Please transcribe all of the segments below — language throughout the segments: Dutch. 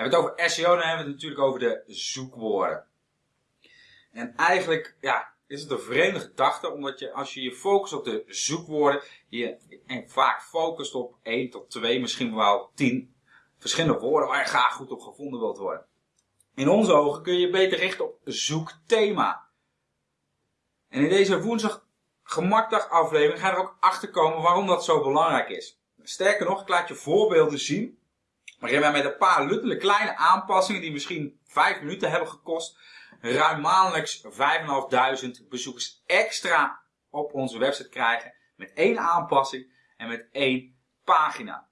Hebben het over SEO, dan hebben we het natuurlijk over de zoekwoorden. En eigenlijk, ja, is het een vreemde gedachte, omdat je als je je focust op de zoekwoorden, je en vaak focust op 1 tot 2, misschien wel 10 verschillende woorden waar je graag goed op gevonden wilt worden. In onze ogen kun je je beter richten op zoekthema. En in deze woensdag gemakdag aflevering ga je er ook achter komen waarom dat zo belangrijk is. Sterker nog, ik laat je voorbeelden zien waarin wij met een paar luttele kleine aanpassingen die misschien 5 minuten hebben gekost, ruim maandelijks 5.500 bezoekers extra op onze website krijgen met één aanpassing en met één pagina.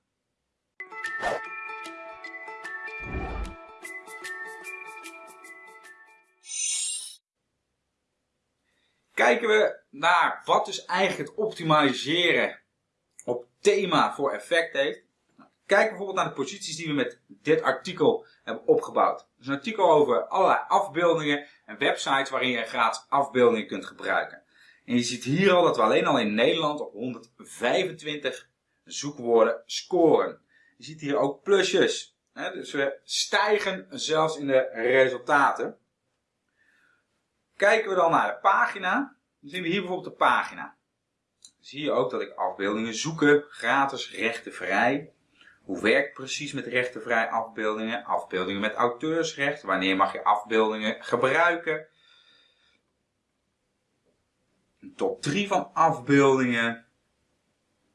Kijken we naar wat dus eigenlijk het optimaliseren op thema voor effect heeft. Kijk bijvoorbeeld naar de posities die we met dit artikel hebben opgebouwd. Is een artikel over allerlei afbeeldingen en websites waarin je gratis afbeeldingen kunt gebruiken. En je ziet hier al dat we alleen al in Nederland op 125 zoekwoorden scoren. Je ziet hier ook plusjes. Dus we stijgen zelfs in de resultaten. Kijken we dan naar de pagina, dan zien we hier bijvoorbeeld de pagina. Dan zie je ook dat ik afbeeldingen zoeken, gratis, rechtenvrij. Hoe werkt precies met rechtenvrij afbeeldingen? Afbeeldingen met auteursrecht. Wanneer mag je afbeeldingen gebruiken? Een top 3 van afbeeldingen.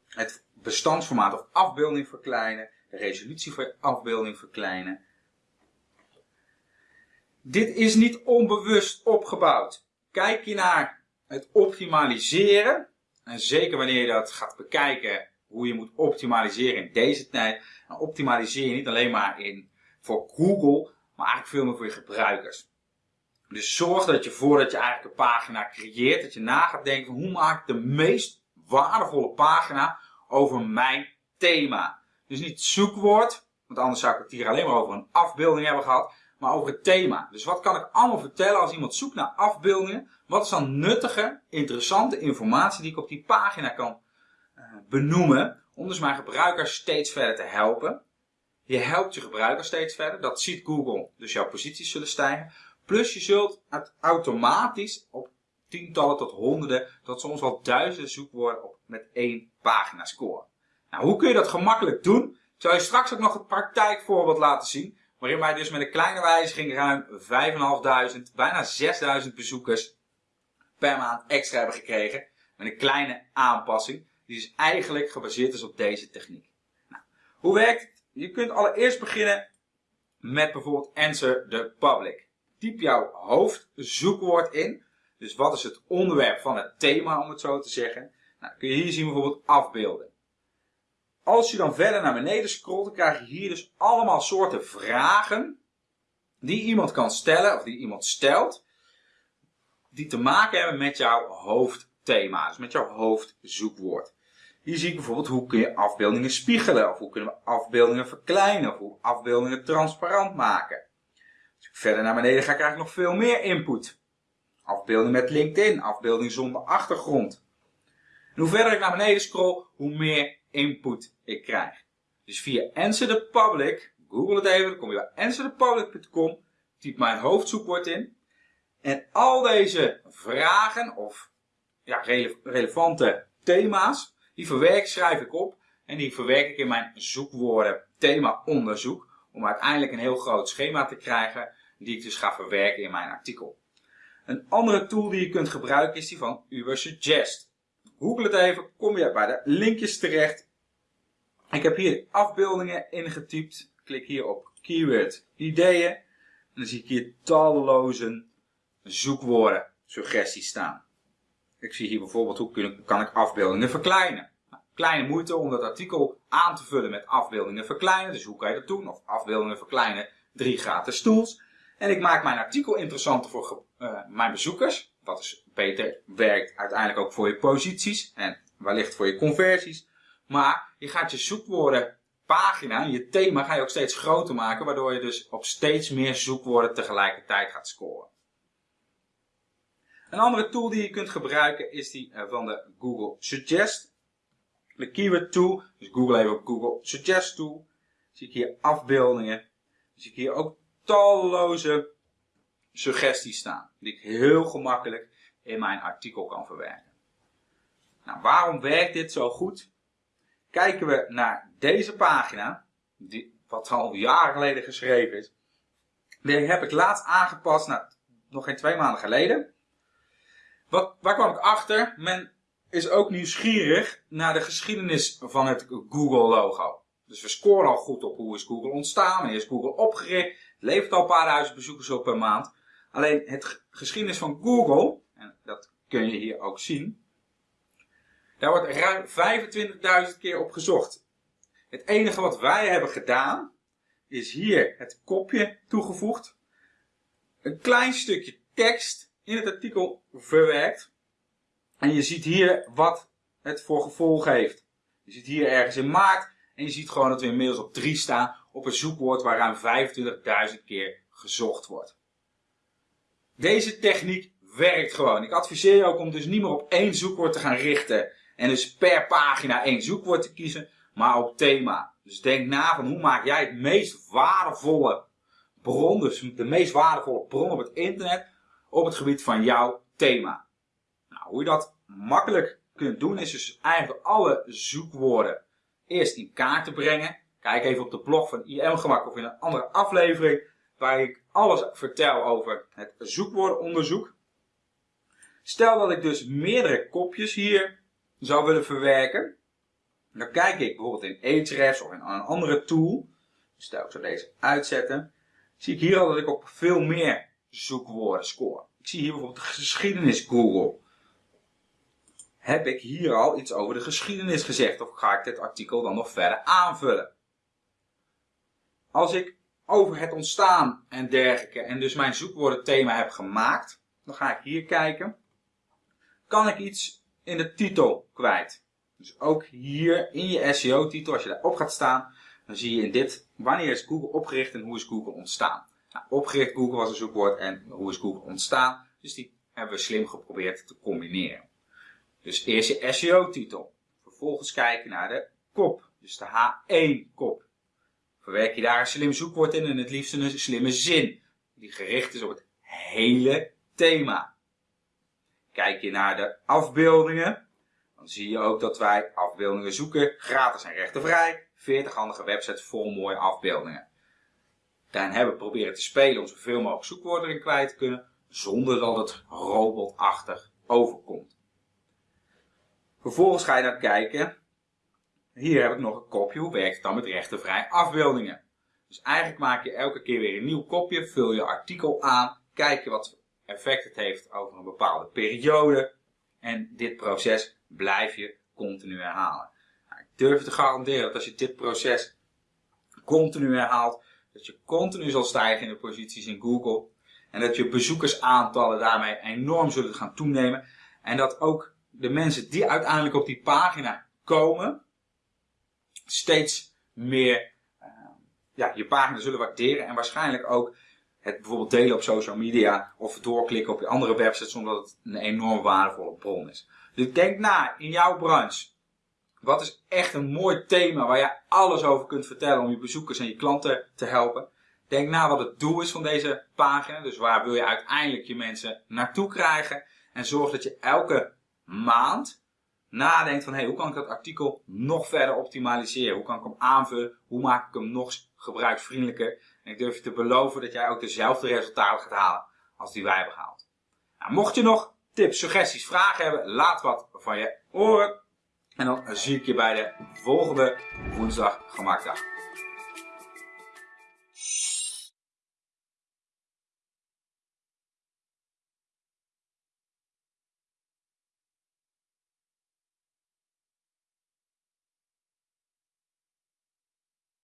Het bestandsformaat of afbeelding verkleinen. De resolutie van afbeelding verkleinen. Dit is niet onbewust opgebouwd. Kijk je naar het optimaliseren, en zeker wanneer je dat gaat bekijken, hoe je moet optimaliseren in deze tijd, dan optimaliseer je niet alleen maar in, voor Google, maar eigenlijk veel meer voor je gebruikers. Dus zorg dat je voordat je eigenlijk een pagina creëert, dat je na gaat denken van hoe maak ik de meest waardevolle pagina over mijn thema. Dus niet zoekwoord, want anders zou ik het hier alleen maar over een afbeelding hebben gehad maar over het thema. Dus wat kan ik allemaal vertellen als iemand zoekt naar afbeeldingen? Wat is dan nuttige, interessante informatie die ik op die pagina kan benoemen, om dus mijn gebruikers steeds verder te helpen. Je helpt je gebruikers steeds verder, dat ziet Google, dus jouw posities zullen stijgen. Plus je zult het automatisch op tientallen tot honderden, tot soms wel duizenden zoekwoorden op met één pagina scoren. Nou, hoe kun je dat gemakkelijk doen? Ik zal je straks ook nog het praktijkvoorbeeld laten zien waarin wij dus met een kleine wijziging ruim 5.500, bijna 6.000 bezoekers per maand extra hebben gekregen. Met een kleine aanpassing, die dus eigenlijk gebaseerd is op deze techniek. Nou, hoe werkt het? Je kunt allereerst beginnen met bijvoorbeeld Answer the Public. Typ jouw hoofdzoekwoord in. Dus wat is het onderwerp van het thema, om het zo te zeggen. Nou, kun je hier zien bijvoorbeeld afbeelden. Als je dan verder naar beneden scrolt, dan krijg je hier dus allemaal soorten vragen die iemand kan stellen, of die iemand stelt, die te maken hebben met jouw hoofdthema, dus met jouw hoofdzoekwoord. Hier zie ik bijvoorbeeld hoe kun je afbeeldingen spiegelen, of hoe kunnen we afbeeldingen verkleinen, of hoe afbeeldingen transparant maken. Als ik verder naar beneden ga, krijg ik nog veel meer input. Afbeelding met LinkedIn, afbeelding zonder achtergrond. En hoe verder ik naar beneden scroll, hoe meer input ik krijg. Dus via Answer the Public, google het even, dan kom je bij answerthepublic.com, typ mijn hoofdzoekwoord in. En al deze vragen of ja, relevante thema's, die verwerk, schrijf ik op en die verwerk ik in mijn zoekwoorden thema onderzoek. Om uiteindelijk een heel groot schema te krijgen die ik dus ga verwerken in mijn artikel. Een andere tool die je kunt gebruiken is die van Ubersuggest. Google het even, kom je bij de linkjes terecht. Ik heb hier afbeeldingen ingetypt. Klik hier op keyword ideeën. En dan zie ik hier talloze zoekwoorden suggesties staan. Ik zie hier bijvoorbeeld hoe kan ik afbeeldingen verkleinen. Kleine moeite om dat artikel aan te vullen met afbeeldingen verkleinen. Dus hoe kan je dat doen? Of afbeeldingen verkleinen, drie gratis tools. En ik maak mijn artikel interessanter voor uh, mijn bezoekers. Wat dus beter werkt uiteindelijk ook voor je posities en wellicht voor je conversies. Maar je gaat je zoekwoorden pagina, je thema ga je ook steeds groter maken, waardoor je dus op steeds meer zoekwoorden tegelijkertijd gaat scoren. Een andere tool die je kunt gebruiken is die eh, van de Google Suggest. De keyword tool, dus Google even op Google Suggest tool. Zie ik hier afbeeldingen. zie ik hier ook talloze suggesties staan. Die ik heel gemakkelijk in mijn artikel kan verwerken. Nou, waarom werkt dit zo goed? Kijken we naar deze pagina, die, wat al jaren geleden geschreven is. Die heb ik laatst aangepast, nou, nog geen twee maanden geleden. Wat, waar kwam ik achter? Men is ook nieuwsgierig naar de geschiedenis van het Google-logo. Dus we scoren al goed op hoe is Google ontstaan, wanneer is Google opgericht. Levert al een paar duizend bezoekers op per maand. Alleen het geschiedenis van Google, en dat kun je hier ook zien, daar wordt ruim 25.000 keer op gezocht. Het enige wat wij hebben gedaan, is hier het kopje toegevoegd. Een klein stukje tekst in het artikel verwerkt. En je ziet hier wat het voor gevolg heeft. Je ziet hier ergens in maart en je ziet gewoon dat we inmiddels op 3 staan op een zoekwoord waar ruim 25.000 keer gezocht wordt. Deze techniek werkt gewoon. Ik adviseer je ook om dus niet meer op één zoekwoord te gaan richten. En dus per pagina één zoekwoord te kiezen, maar op thema. Dus denk na van hoe maak jij het meest waardevolle bron, dus de meest waardevolle bron op het internet, op het gebied van jouw thema. Nou, hoe je dat makkelijk kunt doen is dus eigenlijk alle zoekwoorden eerst in kaart te brengen. Kijk even op de blog van IM Gemak of in een andere aflevering waar ik alles vertel over het zoekwoordenonderzoek. Stel dat ik dus meerdere kopjes hier zou willen verwerken. Dan kijk ik bijvoorbeeld in Ahrefs of in een andere tool. Stel ik zou deze uitzetten. Zie ik hier al dat ik op veel meer zoekwoorden score. Ik zie hier bijvoorbeeld geschiedenis Google. Heb ik hier al iets over de geschiedenis gezegd of ga ik dit artikel dan nog verder aanvullen? Als ik over het ontstaan en dergelijke en dus mijn zoekwoordenthema heb gemaakt, dan ga ik hier kijken. Kan ik iets in de titel kwijt? Dus ook hier in je SEO-titel, als je daarop gaat staan, dan zie je in dit, wanneer is Google opgericht en hoe is Google ontstaan? Opgericht Google was een zoekwoord en hoe is Google ontstaan? Dus die hebben we slim geprobeerd te combineren. Dus eerst je SEO-titel. Vervolgens kijken naar de kop, dus de H1-kop. Verwerk je daar een slim zoekwoord in en het liefst een slimme zin, die gericht is op het hele thema. Kijk je naar de afbeeldingen, dan zie je ook dat wij afbeeldingen zoeken, gratis en rechtenvrij. 40 handige websites vol mooie afbeeldingen. Daarin hebben proberen te spelen om zoveel mogelijk zoekwoorden erin kwijt te kunnen, zonder dat het robotachtig overkomt. Vervolgens ga je dan kijken, hier heb ik nog een kopje, hoe werkt het dan met rechtenvrij afbeeldingen? Dus eigenlijk maak je elke keer weer een nieuw kopje, vul je artikel aan, kijk je wat effect het heeft over een bepaalde periode. En dit proces blijf je continu herhalen. Nou, ik durf te garanderen dat als je dit proces continu herhaalt, dat je continu zal stijgen in de posities in Google. En dat je bezoekersaantallen daarmee enorm zullen gaan toenemen. En dat ook de mensen die uiteindelijk op die pagina komen, steeds meer uh, ja, je pagina zullen waarderen. En waarschijnlijk ook het bijvoorbeeld delen op social media of doorklikken op je andere websites, omdat het een enorm waardevolle bron is. Dus denk na in jouw branche. Wat is echt een mooi thema waar je alles over kunt vertellen om je bezoekers en je klanten te helpen? Denk na wat het doel is van deze pagina. Dus waar wil je uiteindelijk je mensen naartoe krijgen? En zorg dat je elke maand nadenkt van hey, hoe kan ik dat artikel nog verder optimaliseren? Hoe kan ik hem aanvullen? Hoe maak ik hem nog gebruiksvriendelijker? En ik durf je te beloven dat jij ook dezelfde resultaten gaat halen als die wij hebben gehaald. Nou, mocht je nog tips, suggesties, vragen hebben, laat wat van je horen. En dan zie ik je bij de volgende woensdag gemaakt dag.